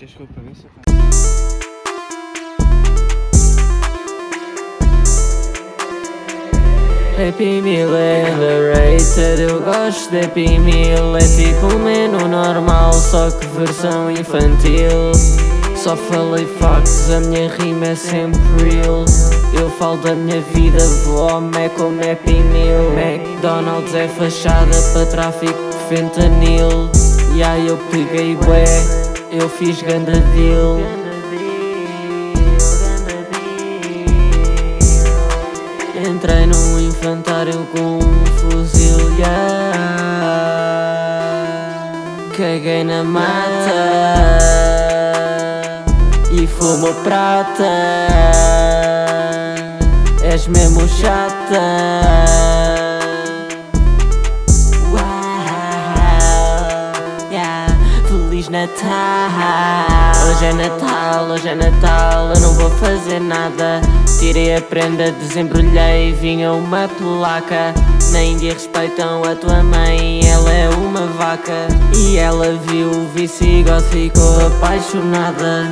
Queres que eu pague isso? Happy Meal é underrated, eu gosto de Happy Meal. É tipo menu normal, só que versão infantil. Só falei facts, a minha rima é sempre real. Eu falo da minha vida, vou Mac como Happy Meal. McDonald's é fachada para tráfico de fentanil. E aí eu peguei bué, eu fiz ganda deal. Entrei num infantário com um fuzil, yeah. Caguei na mata E fumo prata. És mesmo chata Feliz Natal. Hoje é Natal, hoje é Natal Eu não vou fazer nada. Tirei a prenda, desembrulhei Vinha uma placa Na Índia respeitam a tua mãe Ela é uma vaca. E ela viu o Visigoth Ficou apaixonada.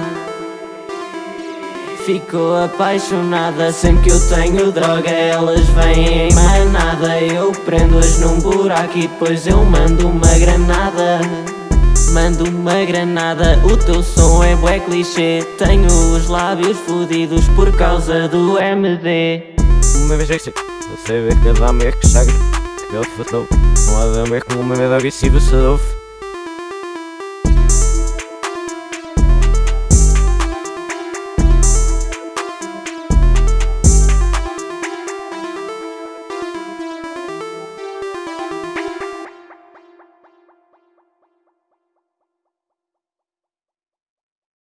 Ficou apaixonada Sempre que eu tenho droga Elas vêm em manada. Eu prendo-as num buraco E depois eu mando uma granada Mando uma granada, o teu som é bué clichê. Tenho os lábios fodidos por causa do MD Uma vez é que não sei ver que dá-me é que chega Que eu Não há de ver como uma vez agressiva se